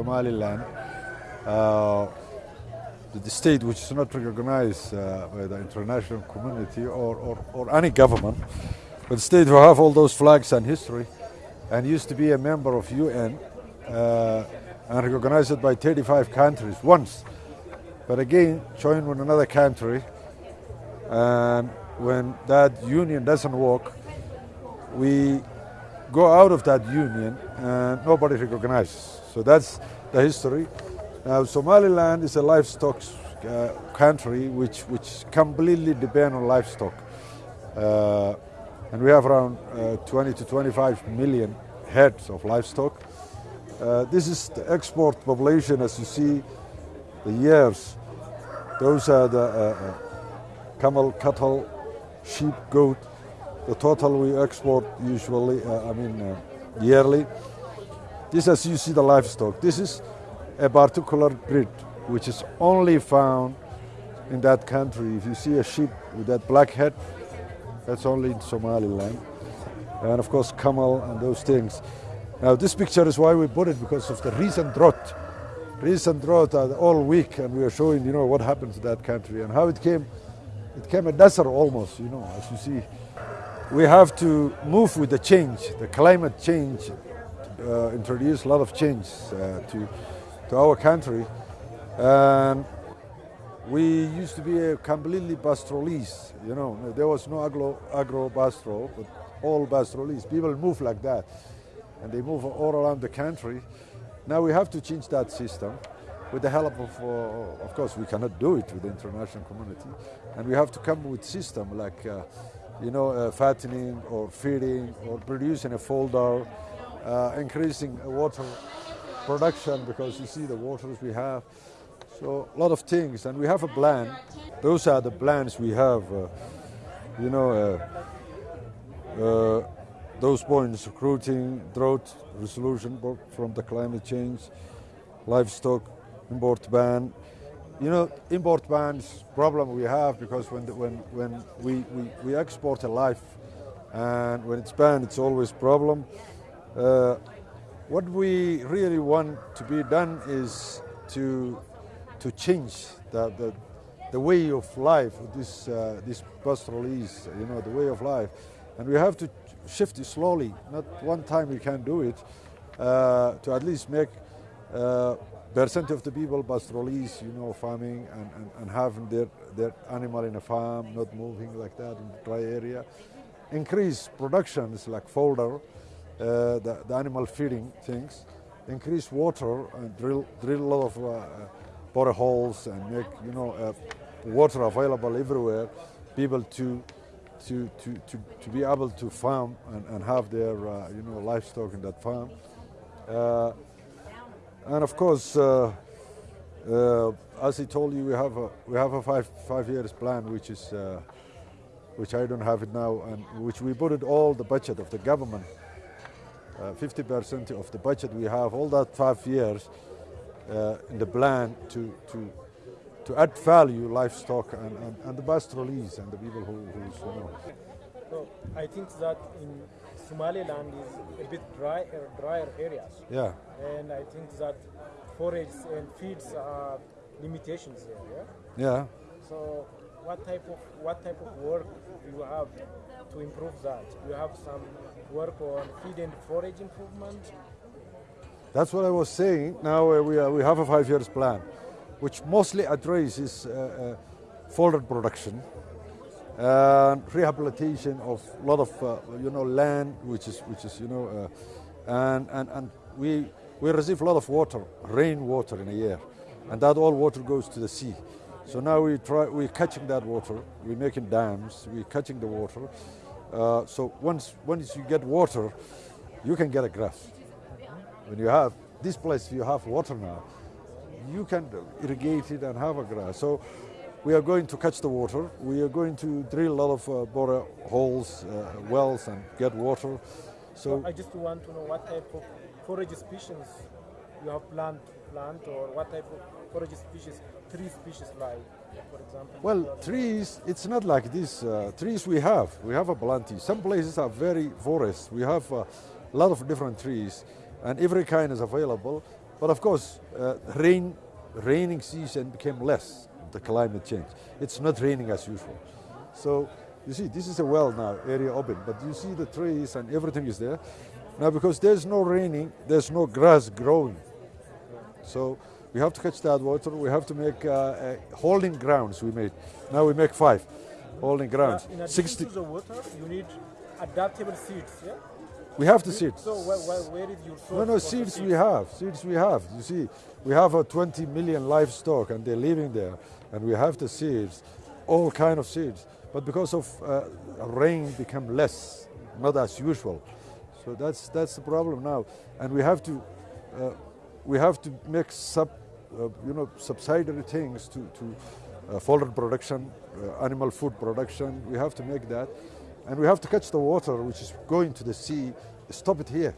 Somaliland, uh, the state which is not recognized uh, by the international community or, or, or any government, but the state who have all those flags and history and used to be a member of UN uh, and recognized by 35 countries once. But again, joined with another country, and when that union doesn't work, we go out of that union and nobody recognizes. So that's the history. Now, Somaliland is a livestock uh, country which, which completely depend on livestock. Uh, and we have around uh, 20 to 25 million heads of livestock. Uh, this is the export population as you see the years. Those are the uh, uh, camel, cattle, sheep, goat. The total we export usually, uh, I mean uh, yearly. This as you see the livestock. This is a particular breed which is only found in that country. If you see a sheep with that black head, that's only in Somaliland. And of course, camel and those things. Now, this picture is why we put it because of the recent drought. Recent drought uh, all week, and we are showing, you know, what happened to that country and how it came. It came a desert almost, you know, as you see. We have to move with the change, the climate change, uh, introduce a lot of change uh, to, to our country. And we used to be a completely pastoralist, you know. There was no agro, agro-pastoral, but all pastoralist. People move like that, and they move all around the country. Now we have to change that system with the help of, uh, of course, we cannot do it with the international community, and we have to come with system like, uh, you know, uh, fattening or feeding or producing a fodder, uh, increasing water production because you see the waters we have. So a lot of things, and we have a plan. Those are the plans we have. Uh, you know, uh, uh, those points: recruiting, drought resolution from the climate change, livestock, import ban. You know, import bans problem we have because when the, when when we, we, we export a life, and when it's banned, it's always problem. Uh, what we really want to be done is to to change the, the, the way of life this, uh, this pastoralist, you know, the way of life. And we have to shift it slowly, not one time we can do it, uh, to at least make uh, percent of the people pastoralists, you know, farming and, and, and, having their, their animal in a farm, not moving like that in the dry area. Increase productions like fodder, uh, the, the animal feeding things, increase water and drill, drill a lot of uh, boreholes and make you know uh, water available everywhere, people to to, to, to, to be able to farm and, and have their uh, you know livestock in that farm. Uh, and of course, uh, uh, as I told you, we have a, we have a five five years plan, which is uh, which I don't have it now, and which we put it all the budget of the government. 50% of the budget we have, all that five years, uh, in the plan to, to, to add value livestock and, and, and the pastoralists and the people who, who you know. I think that in Somaliland is a bit dry, drier areas. Yeah. And I think that forage and feeds are limitations there. Yeah. Yeah. So what type of what type of work do you have to improve that? Do you have some work on feed and forage improvement? That's what I was saying. Now uh, we, uh, we have a five years plan, which mostly addresses uh, uh fodder production and rehabilitation of a lot of uh, you know land, which is which is you know, uh, and and and we we receive a lot of water, rain water in a year, and that all water goes to the sea. So now we try we're catching that water, we're making dams, we're catching the water. so once once you get water, you can get a grass when you have this place, you have water now, you can irrigate it and have a grass. So we are going to catch the water. We are going to drill a lot of uh, bore holes, uh, wells, and get water. So I just want to know what type of forage species you have plant, plant, or what type of forage species, tree species like, for example. Well, trees, it's not like this. Uh, trees we have, we have a plenty. Some places are very forest. We have a lot of different trees and every kind is available. But of course, uh, rain, raining season became less. The climate change. It's not raining as usual. So you see, this is a well now, area open, but you see the trees and everything is there. Now because there's no raining, there's no grass growing. So we have to catch that water. We have to make uh, uh, holding grounds. We made. Now we make five holding grounds. In addition 60. to the water, you need adaptable seeds. Yeah. We have the seeds. So where, where, your source? No, no, seeds we have. Seeds we have. You see, we have a 20 million livestock and they're living there, and we have the seeds, all kind of seeds. But because of uh, rain, become less, not as usual. So that's that's the problem now, and we have to uh, we have to make sub uh, you know subsidiary things to to uh, fodder production, uh, animal food production. We have to make that, and we have to catch the water which is going to the sea. Stop it here.